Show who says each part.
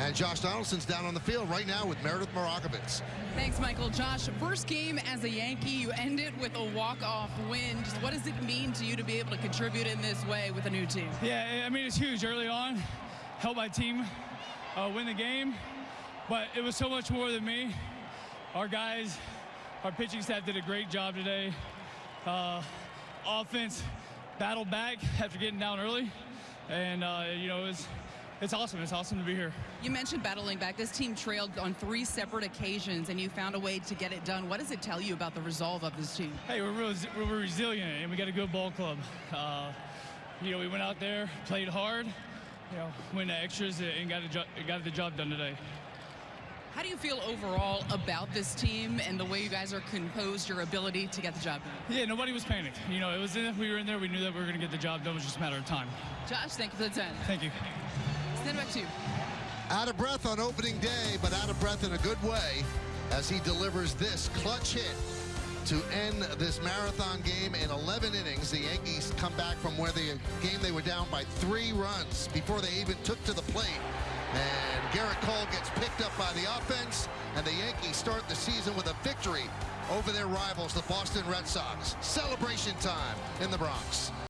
Speaker 1: And Josh Donaldson's down on the field right now with Meredith Marakovits.
Speaker 2: Thanks, Michael. Josh, first game as a Yankee, you end it with a walk-off win. Just what does it mean to you to be able to contribute in this way with a new team?
Speaker 3: Yeah, I mean, it's huge early on. Help my team uh, win the game. But it was so much more than me. Our guys, our pitching staff did a great job today. Uh, offense battled back after getting down early. And, uh, you know, it was, it's awesome. It's awesome to be here.
Speaker 2: You mentioned battling back. This team trailed on three separate occasions, and you found a way to get it done. What does it tell you about the resolve of this team?
Speaker 3: Hey, we're, res we're resilient, and we got a good ball club. Uh, you know, we went out there, played hard, you know, went the extras, and got, a got the job done today.
Speaker 2: How do you feel overall about this team and the way you guys are composed, your ability to get the job done?
Speaker 3: Yeah, nobody was panicked. You know, it was in, we were in there. We knew that we were going to get the job done. It was just a matter of time.
Speaker 2: Josh, thank you for the time.
Speaker 3: Thank you.
Speaker 2: You.
Speaker 1: Out of breath on opening day, but out of breath in a good way as he delivers this clutch hit to end this marathon game in 11 innings. The Yankees come back from where the game they were down by three runs before they even took to the plate. And Gerrit Cole gets picked up by the offense, and the Yankees start the season with a victory over their rivals, the Boston Red Sox. Celebration time in the Bronx.